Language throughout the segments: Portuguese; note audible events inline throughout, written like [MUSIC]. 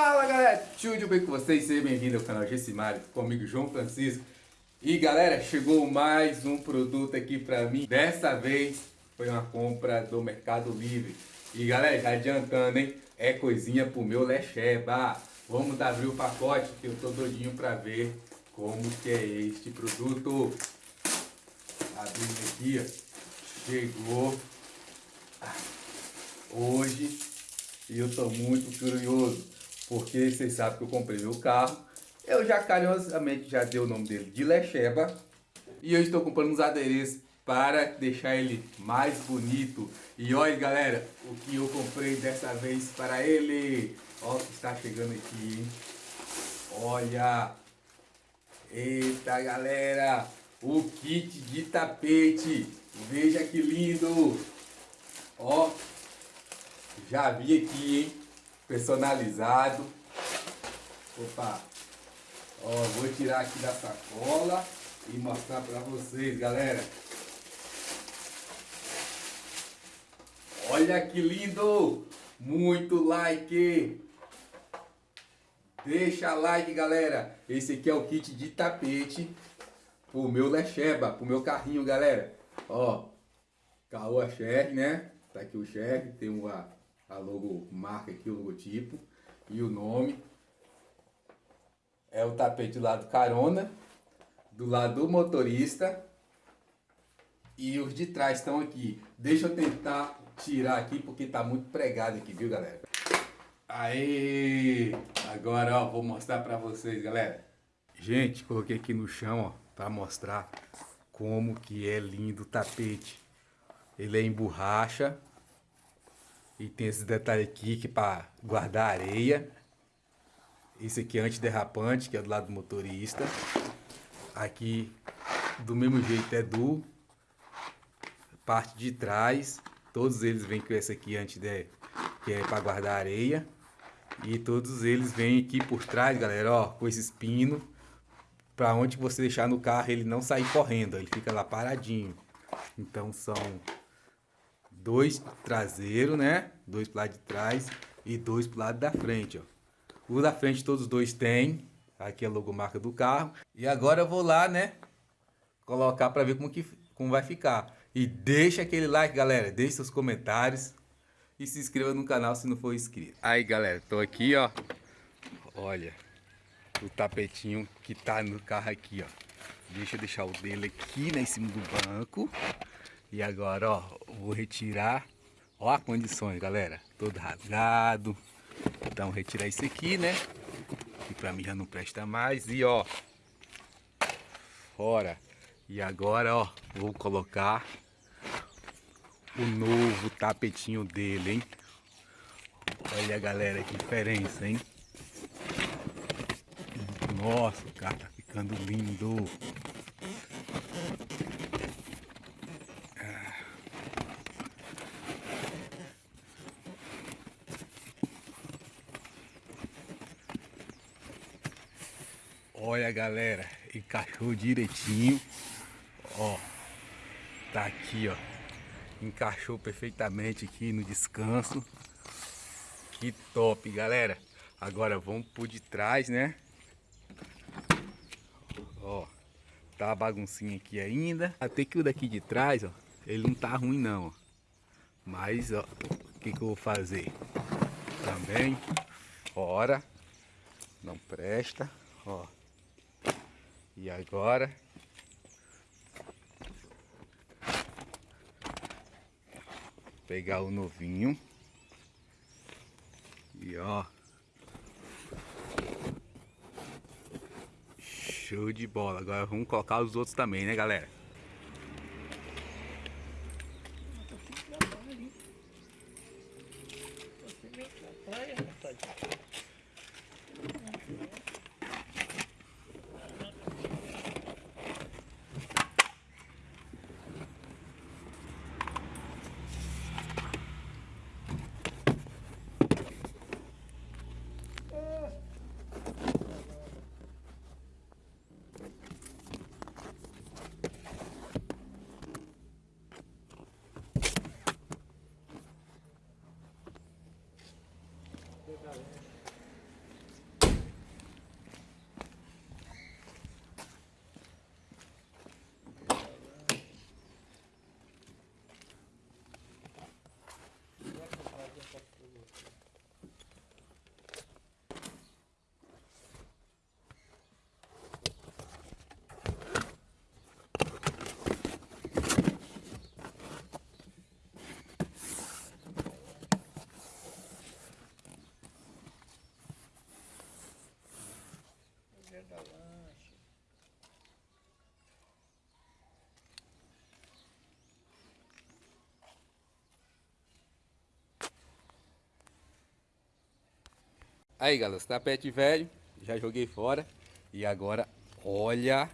Fala galera, tudo bem com vocês? Seja bem-vindo ao canal Gessimário, comigo João Francisco. E galera, chegou mais um produto aqui pra mim. Dessa vez foi uma compra do Mercado Livre. E galera, já adiantando, hein? É coisinha pro meu lecheba. Vamos abrir o pacote que eu tô doidinho pra ver como que é este produto. Abrindo aqui, ó. Chegou hoje e eu tô muito curioso porque vocês sabem que eu comprei meu carro. Eu já carinhosamente já dei o nome dele de Lecheba. E eu estou comprando uns adereços para deixar ele mais bonito. E olha galera, o que eu comprei dessa vez para ele. Olha o que está chegando aqui, hein? Olha! Eita galera! O kit de tapete! Veja que lindo! Ó! Já vi aqui, hein? Personalizado. Opa! Ó, vou tirar aqui da sacola e mostrar para vocês, galera. Olha que lindo! Muito like! Deixa like, galera. Esse aqui é o kit de tapete pro meu Lecheba, pro meu carrinho, galera. Ó, Caoa Sher, né? Tá aqui o Sher, tem uma a logo marca aqui, o logotipo e o nome. É o tapete do lado carona, do lado do motorista e os de trás estão aqui. Deixa eu tentar tirar aqui porque tá muito pregado aqui, viu galera? Aí, agora ó, vou mostrar pra vocês, galera. Gente, coloquei aqui no chão, ó, pra mostrar como que é lindo o tapete. Ele é em borracha, e tem esse detalhe aqui que é para guardar areia. Esse aqui é antiderrapante, que é do lado do motorista. Aqui, do mesmo jeito, é do parte de trás. Todos eles vêm com esse aqui antes de, que é para guardar areia. E todos eles vêm aqui por trás, galera, ó, com esse espino. Para onde você deixar no carro ele não sair correndo, ele fica lá paradinho. Então são dois traseiro, né? Dois pro lado de trás e dois pro lado da frente, ó. O da frente todos os dois tem. Aqui é a logomarca do carro. E agora eu vou lá, né? Colocar para ver como, que, como vai ficar. E deixa aquele like, galera. Deixe seus comentários. E se inscreva no canal se não for inscrito. Aí, galera. Tô aqui, ó. Olha. O tapetinho que tá no carro aqui, ó. Deixa eu deixar o dele aqui, né? Em cima do banco. E agora, ó, vou retirar. Ó as condições, galera. Todo rasgado. Então, retirar isso aqui, né? Que pra mim já não presta mais. E, ó, fora. E agora, ó, vou colocar o novo tapetinho dele, hein? Olha, galera, que diferença, hein? Nossa, o carro tá ficando lindo. Olha galera, encaixou direitinho. Ó, tá aqui ó. Encaixou perfeitamente aqui no descanso. Que top galera. Agora vamos por de trás né. Ó, tá a baguncinha aqui ainda. Até que o daqui de trás ó, ele não tá ruim não. Ó. Mas ó, o que que eu vou fazer? Também, fora. Não presta, ó. E agora? Pegar o novinho. E ó. Show de bola. Agora vamos colocar os outros também né galera da lancha. Aí galera, tapete tá velho, já joguei fora. E agora olha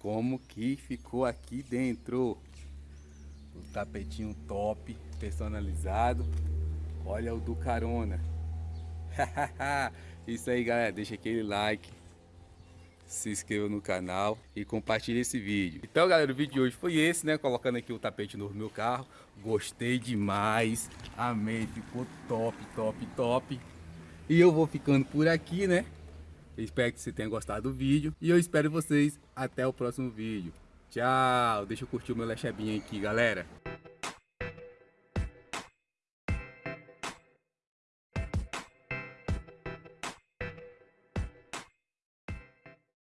como que ficou aqui dentro. O tapetinho top, personalizado, olha o do carona, [LAUGHS] isso aí galera, deixa aquele like, se inscreva no canal e compartilhe esse vídeo. Então, galera, o vídeo de hoje foi esse, né? Colocando aqui o tapete novo no meu carro. Gostei demais. Amei. Ficou top, top, top. E eu vou ficando por aqui, né? Espero que você tenha gostado do vídeo. E eu espero vocês até o próximo vídeo. Tchau. Deixa eu curtir o meu lechebinho aqui, galera.